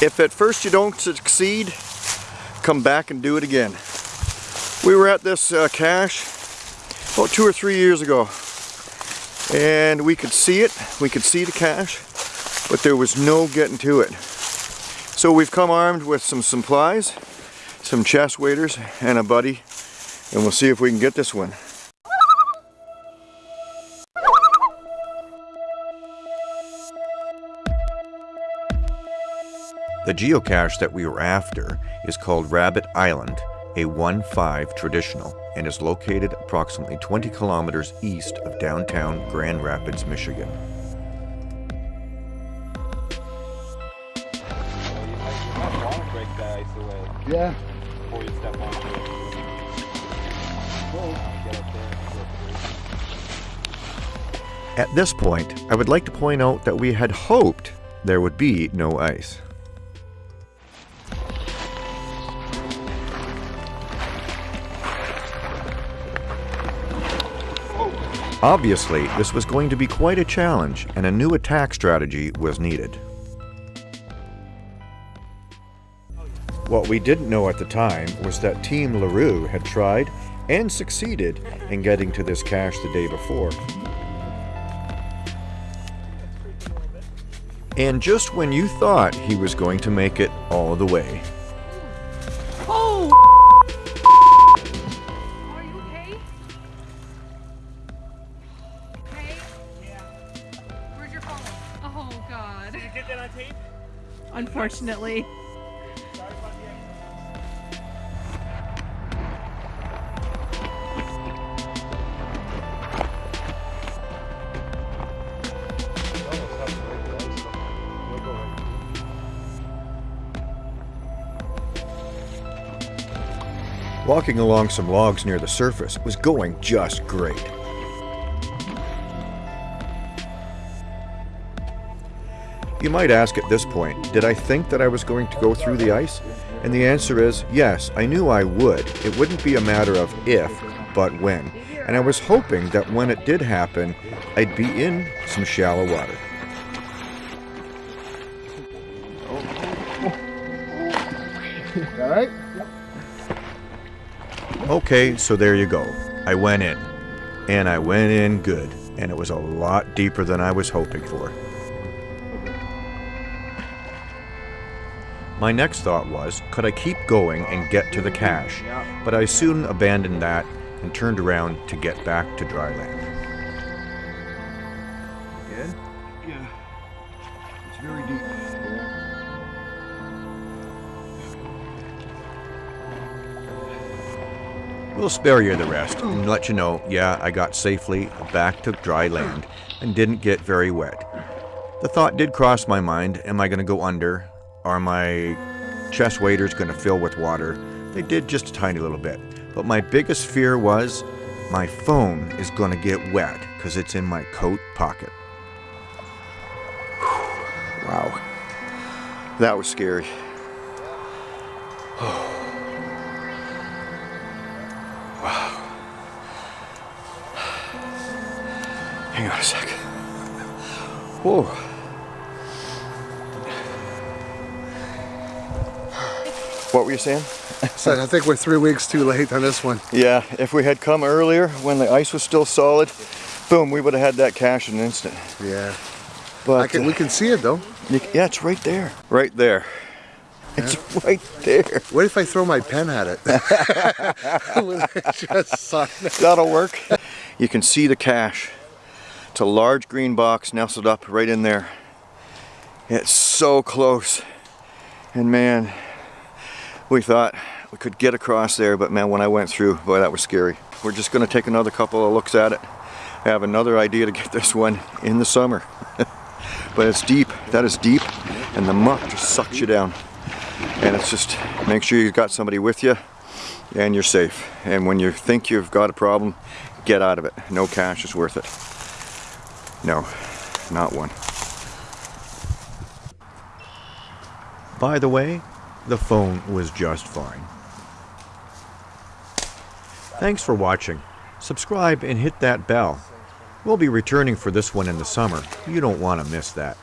If at first you don't succeed, come back and do it again. We were at this uh, cache about two or three years ago and we could see it, we could see the cache, but there was no getting to it. So we've come armed with some supplies, some chest waders and a buddy and we'll see if we can get this one. The geocache that we were after is called Rabbit Island, a 1-5 traditional, and is located approximately 20 kilometers east of downtown Grand Rapids, Michigan. Yeah. At this point, I would like to point out that we had hoped there would be no ice. Obviously, this was going to be quite a challenge and a new attack strategy was needed. What we didn't know at the time was that Team LaRue had tried and succeeded in getting to this cache the day before. And just when you thought he was going to make it all the way. Unfortunately. Walking along some logs near the surface was going just great. You might ask at this point, did I think that I was going to go through the ice? And the answer is, yes, I knew I would. It wouldn't be a matter of if, but when. And I was hoping that when it did happen, I'd be in some shallow water. All right. Okay, so there you go. I went in. And I went in good. And it was a lot deeper than I was hoping for. My next thought was, could I keep going and get to the cache? But I soon abandoned that and turned around to get back to dry land. Good. Yeah. It's very deep. We'll spare you the rest and let you know, yeah, I got safely back to dry land and didn't get very wet. The thought did cross my mind, am I going to go under? Are my chest waders going to fill with water? They did just a tiny little bit. But my biggest fear was my phone is going to get wet because it's in my coat pocket. Wow. That was scary. wow. Hang on a sec. Whoa. What were you saying? So I think we're three weeks too late on this one. Yeah, if we had come earlier when the ice was still solid, boom, we would have had that cache in an instant. Yeah. But I can, we can see it though. You, yeah, it's right there. Right there. It's right there. What if I throw my pen at it? Just it? That'll work. You can see the cache. It's a large green box nestled up right in there. It's so close. And man, we thought we could get across there, but man, when I went through, boy, that was scary. We're just gonna take another couple of looks at it. I have another idea to get this one in the summer. but it's deep, that is deep, and the muck just sucks you down. And it's just, make sure you've got somebody with you, and you're safe. And when you think you've got a problem, get out of it. No cache is worth it. No, not one. By the way, the phone was just fine. Thanks for watching. Subscribe and hit that bell. We'll be returning for this one in the summer. You don't want to miss that.